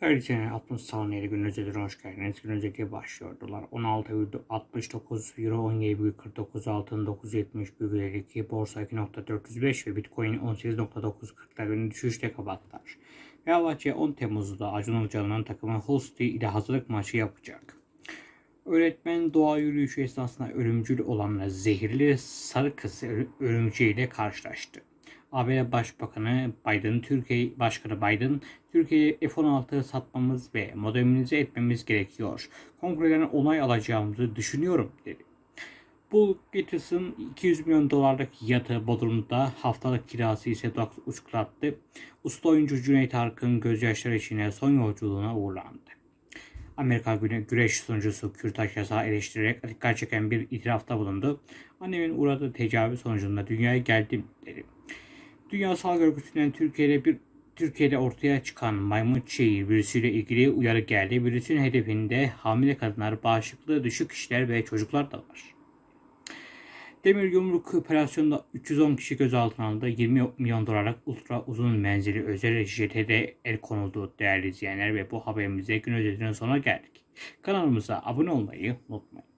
Her 60 saniyeli gün özetine hoş geldiniz. Gün özeti başlıyordular. 16,69 Euro 17,49 altın 9,70,52 borsa 2.405 ve Bitcoin 18.940'lar günü düşüşte kapattılar. Fenerbahçe 10 Temmuz'da Acun Ilıcalı'nın takımı Hull City ile hazırlık maçı yapacak. Öğretmen doğa yürüyüşü esnasında ölümcül olan zehirli sarı kız örümceğiyle karşılaştı. ABD Başbakanı Biden, Türkiye Başkanı Biden, Türkiye'ye F-16 satmamız ve modernize etmemiz gerekiyor. Kongreden onay alacağımızı düşünüyorum dedi. Bu Gates'ın 200 milyon dolarlık yatı Bodrum'da haftalık kirası ise 9,5 attı. Usta oyuncu Cüneyt Arkın gözyaşları içine son yolculuğuna uğurlandı. Amerika güne güreş sunucusu Kürtaş yasağı eleştirerek dikkat çeken bir itirafta bulundu. Annemin uğradığı tecavüz sonucunda dünyaya geldim dedi. Dünya Sağlık Örgütü'nden Türkiye'de bir Türkiye'de ortaya çıkan maymun çiğ virüsüyle ilgili uyarı geldi. Virüsün hedefinde hamile kadınlar, bağışıklığı düşük kişiler ve çocuklar da var. Demir Yumruk operasyonunda 310 kişi gözaltına alındı. 20 milyon dolarlık ultra uzun menzili özel JT'de el konuldu değerli izleyenler ve bu haberimize gün özetinin sonuna geldik. Kanalımıza abone olmayı unutmayın.